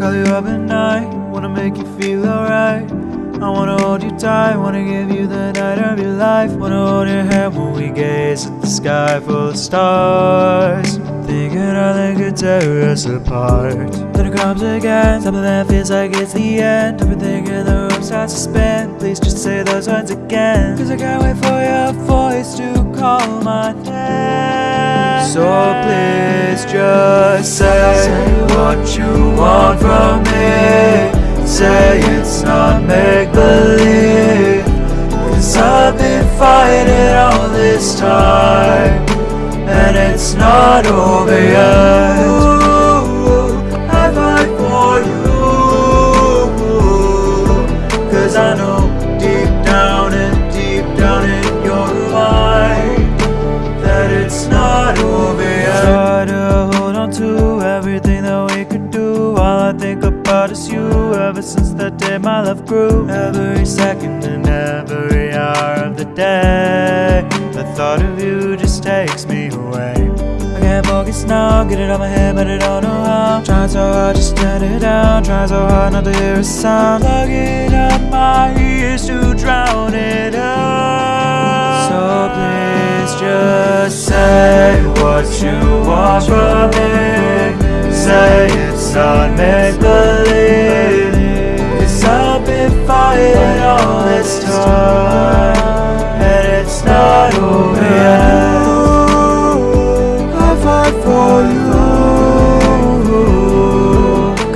you up at night, wanna make you feel alright. I wanna hold you tight, wanna give you the night of your life. Wanna hold your hand when we gaze at the sky full of stars. Thinking how they could tear us apart. Then it comes again, something that feels like it's the end. Everything in the room starts to spin. Please just say those words again. Cause I can't wait for your voice to call my name. So please just say what you want from me. Say it's not make believe. Cause I've been fighting all this time. And it's not over yet. I fight for you. Cause I know everything that we could do. All I think about is you. Ever since that day, my love grew. Every second and every hour of the day, the thought of you just takes me away. I can't focus now, get it out my head, but I don't know how. Trying so hard, just turn it down. Trying so hard not to hear a sound. Plugging up my ears to drown it out. So please just say what you want from me. Say it's not make believe. Cause I've been fighting all this time. And it's not over yet. I fight for you.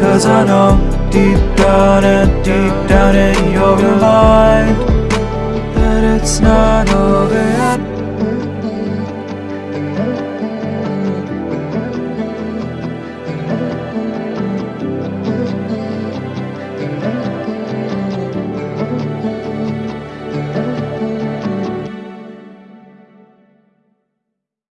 Cause I know deep down and deep down in your mind that it's not over.